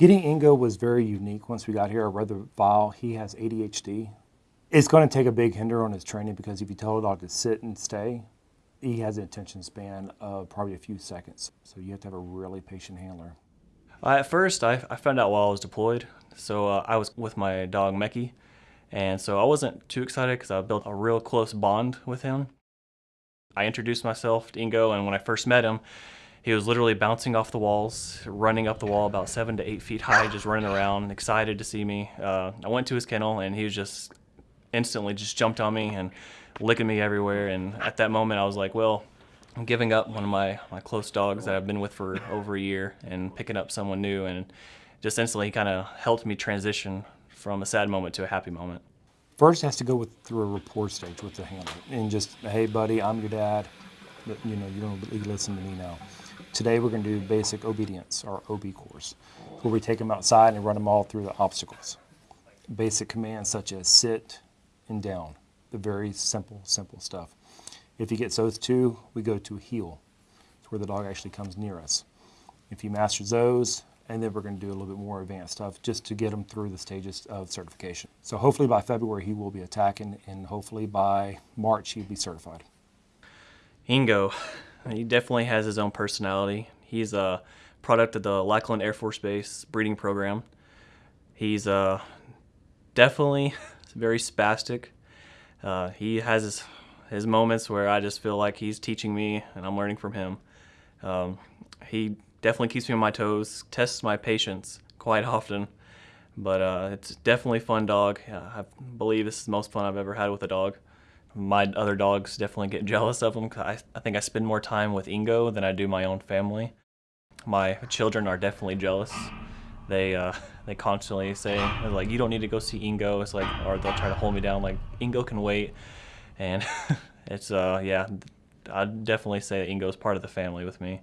Getting Ingo was very unique once we got here. I read the file. He has ADHD. It's going to take a big hinder on his training because if you tell a dog to sit and stay, he has an attention span of probably a few seconds. So you have to have a really patient handler. At first, I, I found out while I was deployed. So uh, I was with my dog Mecky, and so I wasn't too excited because I built a real close bond with him. I introduced myself to Ingo, and when I first met him, he was literally bouncing off the walls, running up the wall about seven to eight feet high, just running around, excited to see me. Uh, I went to his kennel, and he was just instantly just jumped on me and licking me everywhere. And at that moment, I was like, well, I'm giving up one of my, my close dogs that I've been with for over a year and picking up someone new. And just instantly he kind of helped me transition from a sad moment to a happy moment. First has to go with, through a rapport stage with the handler and just, hey buddy, I'm your dad. You know, you don't listen to me now. Today we're going to do basic obedience, or OB course, where we take them outside and run them all through the obstacles. Basic commands such as sit and down, the very simple, simple stuff. If he gets those two, we go to heel. It's where the dog actually comes near us. If he masters those, and then we're going to do a little bit more advanced stuff just to get him through the stages of certification. So hopefully by February he will be attacking, and hopefully by March he'll be certified. Ingo, he definitely has his own personality. He's a product of the Lackland Air Force Base breeding program. He's uh, definitely very spastic. Uh, he has his, his moments where I just feel like he's teaching me and I'm learning from him. Um, he definitely keeps me on my toes, tests my patience quite often. But uh, it's definitely a fun dog. I believe this is the most fun I've ever had with a dog. My other dogs definitely get jealous of him. I, I think I spend more time with Ingo than I do my own family. My children are definitely jealous. They uh, they constantly say like, "You don't need to go see Ingo." It's like, or they'll try to hold me down like, "Ingo can wait," and it's uh yeah, I'd definitely say Ingo's part of the family with me.